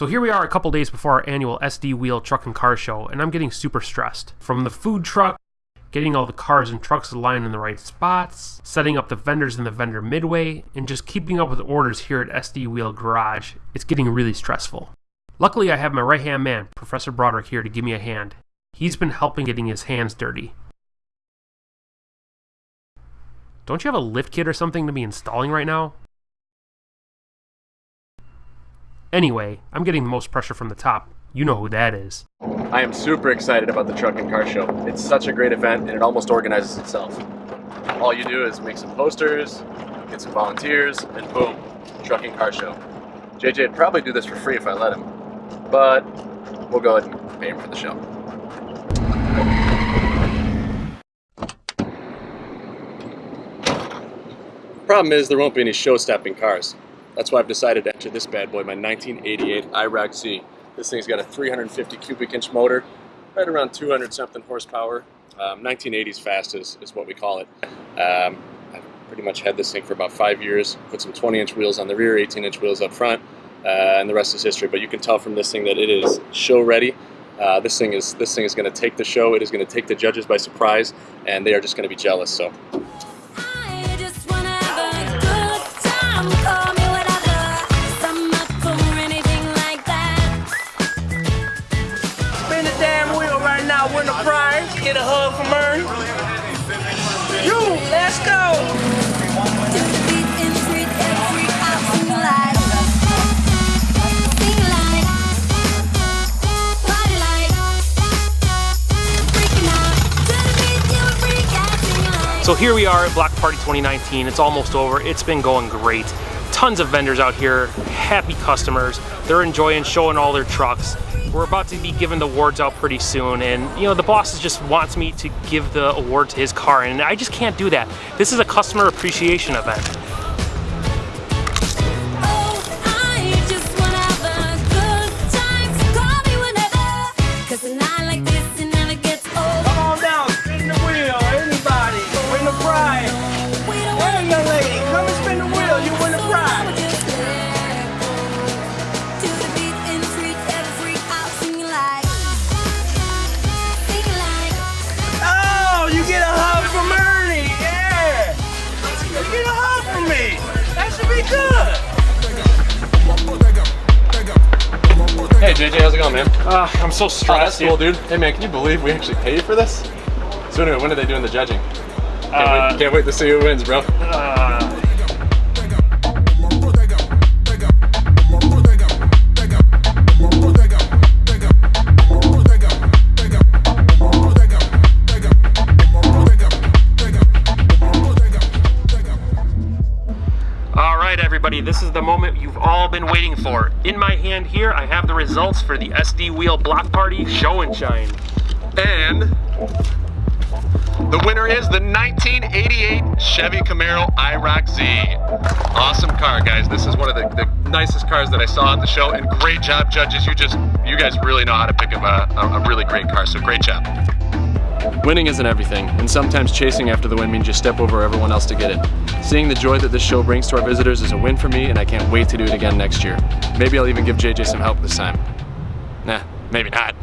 So here we are a couple days before our annual SD Wheel Truck and Car Show, and I'm getting super stressed. From the food truck, getting all the cars and trucks aligned in the right spots, setting up the vendors in the vendor midway, and just keeping up with orders here at SD Wheel Garage, it's getting really stressful. Luckily, I have my right hand man, Professor Broderick, here to give me a hand. He's been helping getting his hands dirty. Don't you have a lift kit or something to be installing right now? Anyway, I'm getting the most pressure from the top. You know who that is. I am super excited about the Truck and Car Show. It's such a great event and it almost organizes itself. All you do is make some posters, get some volunteers, and boom, Truck and Car Show. JJ would probably do this for free if I let him, but we'll go ahead and pay him for the show. Problem is, there won't be any show-stopping cars. That's why I've decided to enter this bad boy, my 1988 IROC Z. This thing's got a 350 cubic inch motor, right around 200 something horsepower. Um, 1980s fast is, is what we call it. Um, I've pretty much had this thing for about five years. Put some 20 inch wheels on the rear, 18 inch wheels up front, uh, and the rest is history. But you can tell from this thing that it is show ready. Uh, this thing is this thing is going to take the show. It is going to take the judges by surprise, and they are just going to be jealous. So right win a prize, get a hug from Ernie. You, let's go. So here we are at Block Party 2019. It's almost over. It's been going great. Tons of vendors out here, happy customers. They're enjoying showing all their trucks. We're about to be giving the awards out pretty soon, and you know the boss just wants me to give the award to his car, and I just can't do that. This is a customer appreciation event. Good. Hey JJ, how's it going, man? Uh, I'm so Oh, stressed. cool, dude. Hey man, can you believe we actually paid for this? So anyway, when are they doing the judging? Can't, Uh, wait, can't wait to see who wins, bro. uh, this is the moment you've all been waiting for. In my hand here, I have the results for the SD Wheel Block Party Show and Shine. And the winner is the 1988 Chevy Camaro IROC Z. Awesome car, guys. This is one of the, the nicest cars that I saw at the show, and great job, judges. You just, you guys really know how to pick up a, a, a really great car, so great job. Winning isn't everything, and sometimes chasing after the win means you step over everyone else to get it. Seeing the joy that this show brings to our visitors is a win for me, and I can't wait to do it again next year. Maybe I'll even give JJ some help this time. Nah, maybe not.